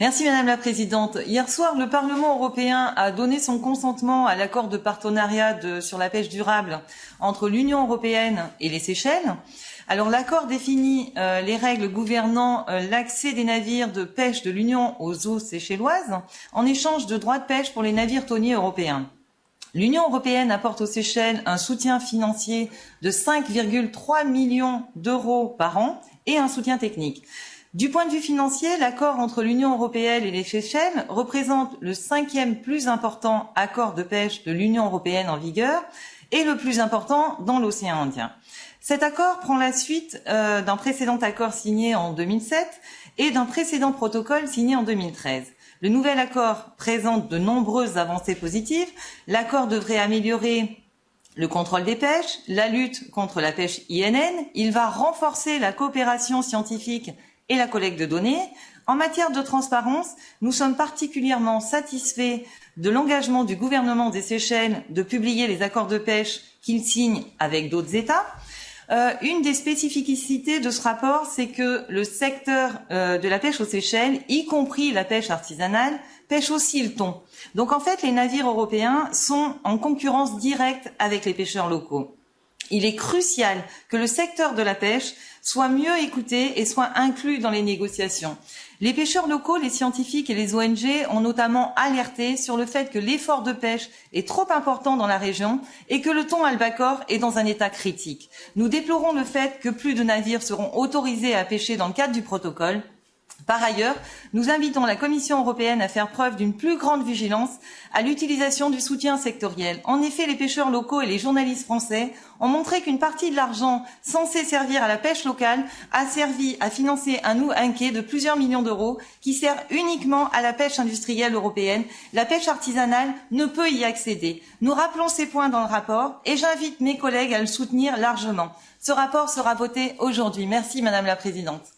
Merci Madame la Présidente. Hier soir, le Parlement européen a donné son consentement à l'accord de partenariat sur la pêche durable entre l'Union européenne et les Seychelles. Alors l'accord définit euh, les règles gouvernant euh, l'accès des navires de pêche de l'Union aux eaux séchelloises en échange de droits de pêche pour les navires tonniers européens. L'Union européenne apporte aux Seychelles un soutien financier de 5,3 millions d'euros par an et un soutien technique. Du point de vue financier, l'accord entre l'Union européenne et les Seychelles représente le cinquième plus important accord de pêche de l'Union européenne en vigueur et le plus important dans l'océan Indien. Cet accord prend la suite euh, d'un précédent accord signé en 2007 et d'un précédent protocole signé en 2013. Le nouvel accord présente de nombreuses avancées positives. L'accord devrait améliorer le contrôle des pêches, la lutte contre la pêche INN. Il va renforcer la coopération scientifique et la collecte de données. En matière de transparence, nous sommes particulièrement satisfaits de l'engagement du gouvernement des Seychelles de publier les accords de pêche qu'il signe avec d'autres États. Euh, une des spécificités de ce rapport, c'est que le secteur euh, de la pêche aux Seychelles, y compris la pêche artisanale, pêche aussi le thon. Donc en fait, les navires européens sont en concurrence directe avec les pêcheurs locaux. Il est crucial que le secteur de la pêche soit mieux écouté et soit inclus dans les négociations. Les pêcheurs locaux, les scientifiques et les ONG ont notamment alerté sur le fait que l'effort de pêche est trop important dans la région et que le thon albacore est dans un état critique. Nous déplorons le fait que plus de navires seront autorisés à pêcher dans le cadre du protocole par ailleurs, nous invitons la Commission européenne à faire preuve d'une plus grande vigilance à l'utilisation du soutien sectoriel. En effet, les pêcheurs locaux et les journalistes français ont montré qu'une partie de l'argent censé servir à la pêche locale a servi à financer un ou un quai de plusieurs millions d'euros qui sert uniquement à la pêche industrielle européenne. La pêche artisanale ne peut y accéder. Nous rappelons ces points dans le rapport et j'invite mes collègues à le soutenir largement. Ce rapport sera voté aujourd'hui. Merci Madame la Présidente.